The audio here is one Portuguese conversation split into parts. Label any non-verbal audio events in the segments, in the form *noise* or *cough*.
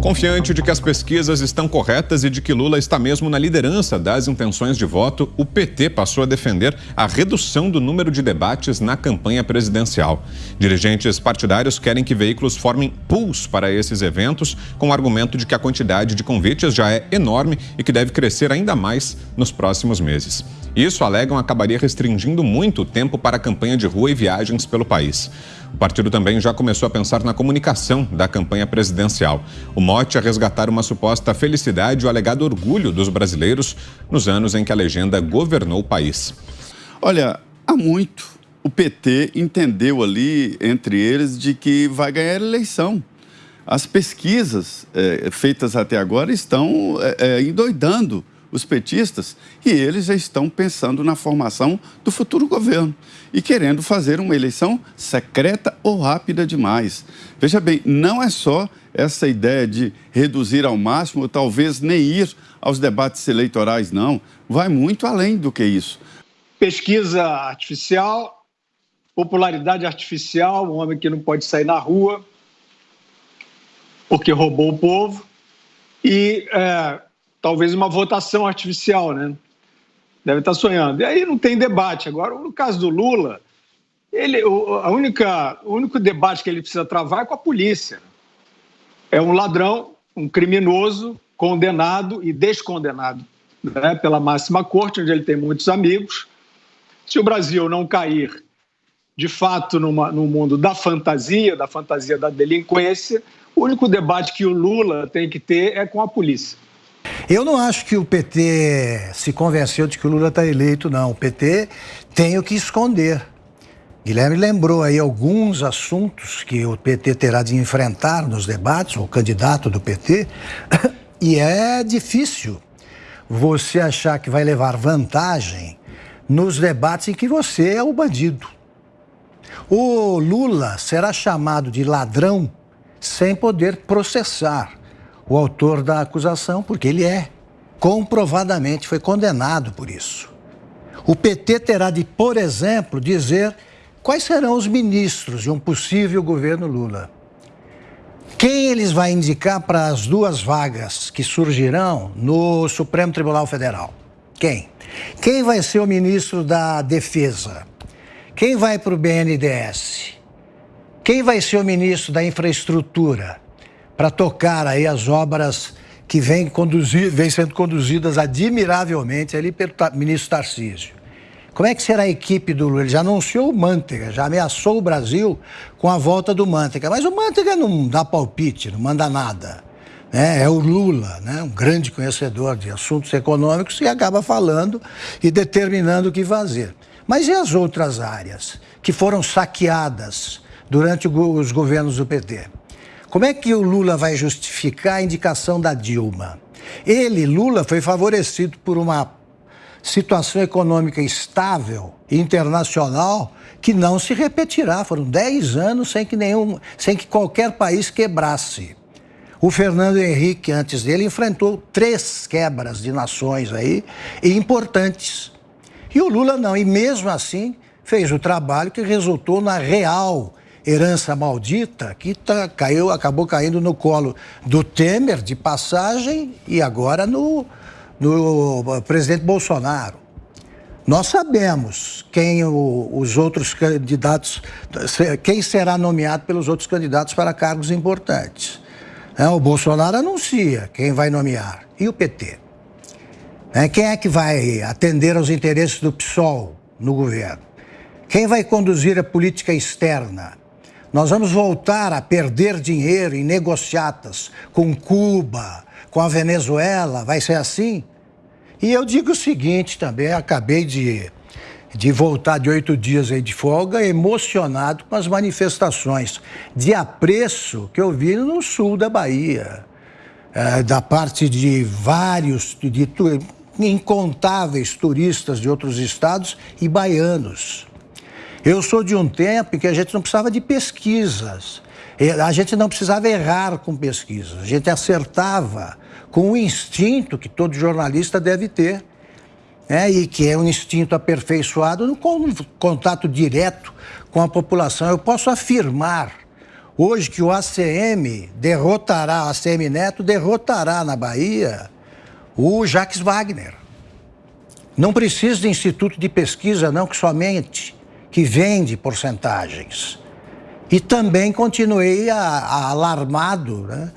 Confiante de que as pesquisas estão corretas e de que Lula está mesmo na liderança das intenções de voto, o PT passou a defender a redução do número de debates na campanha presidencial. Dirigentes partidários querem que veículos formem pools para esses eventos, com o argumento de que a quantidade de convites já é enorme e que deve crescer ainda mais nos próximos meses. Isso, alegam, acabaria restringindo muito o tempo para a campanha de rua e viagens pelo país. O partido também já começou a pensar na comunicação da campanha presidencial. O mote é resgatar uma suposta felicidade e o alegado orgulho dos brasileiros nos anos em que a legenda governou o país. Olha, há muito o PT entendeu ali, entre eles, de que vai ganhar eleição. As pesquisas é, feitas até agora estão é, endoidando os petistas, e eles já estão pensando na formação do futuro governo e querendo fazer uma eleição secreta ou rápida demais. Veja bem, não é só essa ideia de reduzir ao máximo, ou talvez nem ir aos debates eleitorais, não. Vai muito além do que isso. Pesquisa artificial, popularidade artificial, um homem que não pode sair na rua porque roubou o povo, e é, talvez uma votação artificial, né? Deve estar sonhando. E aí não tem debate. Agora, no caso do Lula, ele, a única, o único debate que ele precisa travar é com a polícia. É um ladrão, um criminoso, condenado e descondenado né, pela máxima corte, onde ele tem muitos amigos. Se o Brasil não cair, de fato, numa, no mundo da fantasia, da fantasia da delinquência, o único debate que o Lula tem que ter é com a polícia. Eu não acho que o PT se convenceu de que o Lula está eleito, não. O PT tem o que esconder. Guilherme lembrou aí alguns assuntos que o PT terá de enfrentar nos debates, o candidato do PT, *coughs* e é difícil você achar que vai levar vantagem nos debates em que você é o bandido. O Lula será chamado de ladrão sem poder processar o autor da acusação, porque ele é. Comprovadamente foi condenado por isso. O PT terá de, por exemplo, dizer quais serão os ministros de um possível governo Lula. Quem eles vai indicar para as duas vagas que surgirão no Supremo Tribunal Federal? Quem? Quem vai ser o ministro da Defesa? Quem vai para o BNDES? Quem vai ser o ministro da Infraestrutura? Para tocar aí as obras que vêm, conduzir, vêm sendo conduzidas admiravelmente ali pelo ministro Tarcísio. Como é que será a equipe do Lula? Ele já anunciou o Manteiga, já ameaçou o Brasil com a volta do Manteiga. Mas o Manteiga não dá palpite, não manda nada. É, é o Lula, né? um grande conhecedor de assuntos econômicos, e acaba falando e determinando o que fazer. Mas e as outras áreas que foram saqueadas durante os governos do PT? Como é que o Lula vai justificar a indicação da Dilma? Ele, Lula, foi favorecido por uma situação econômica estável, internacional, que não se repetirá. Foram 10 anos sem que, nenhum, sem que qualquer país quebrasse. O Fernando Henrique, antes dele, enfrentou três quebras de nações aí, importantes. E o Lula não, e mesmo assim fez o trabalho que resultou na real herança maldita que tá, caiu, acabou caindo no colo do Temer de passagem e agora no, no presidente Bolsonaro. Nós sabemos quem o, os outros candidatos, quem será nomeado pelos outros candidatos para cargos importantes. É, o Bolsonaro anuncia quem vai nomear. E o PT? É, quem é que vai atender aos interesses do PSOL no governo? Quem vai conduzir a política externa? Nós vamos voltar a perder dinheiro em negociatas com Cuba, com a Venezuela, vai ser assim? E eu digo o seguinte também, acabei de, de voltar de oito dias aí de folga, emocionado com as manifestações de apreço que eu vi no sul da Bahia, é, da parte de vários, de, de incontáveis turistas de outros estados e baianos. Eu sou de um tempo em que a gente não precisava de pesquisas. A gente não precisava errar com pesquisas. A gente acertava com o instinto que todo jornalista deve ter. Né? E que é um instinto aperfeiçoado no contato direto com a população. Eu posso afirmar Hoje que o ACM derrotará, o ACM Neto derrotará na Bahia o Jacques Wagner. Não precisa de instituto de pesquisa, não, que somente que vende porcentagens. E também continuei a, a alarmado né,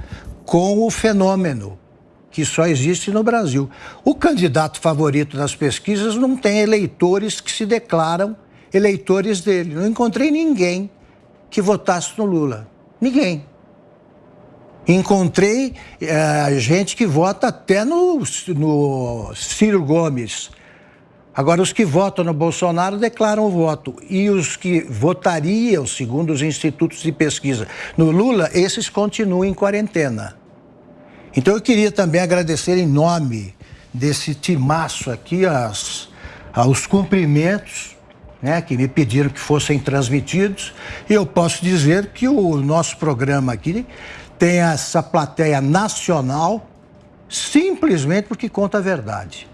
com o fenômeno que só existe no Brasil. O candidato favorito das pesquisas não tem eleitores que se declaram eleitores dele. Não encontrei ninguém que votasse no Lula. Ninguém. Encontrei é, gente que vota até no, no Ciro Gomes. Agora, os que votam no Bolsonaro declaram o voto. E os que votariam, segundo os institutos de pesquisa, no Lula, esses continuam em quarentena. Então, eu queria também agradecer em nome desse timaço aqui as, aos cumprimentos né, que me pediram que fossem transmitidos. E eu posso dizer que o nosso programa aqui tem essa plateia nacional simplesmente porque conta a verdade.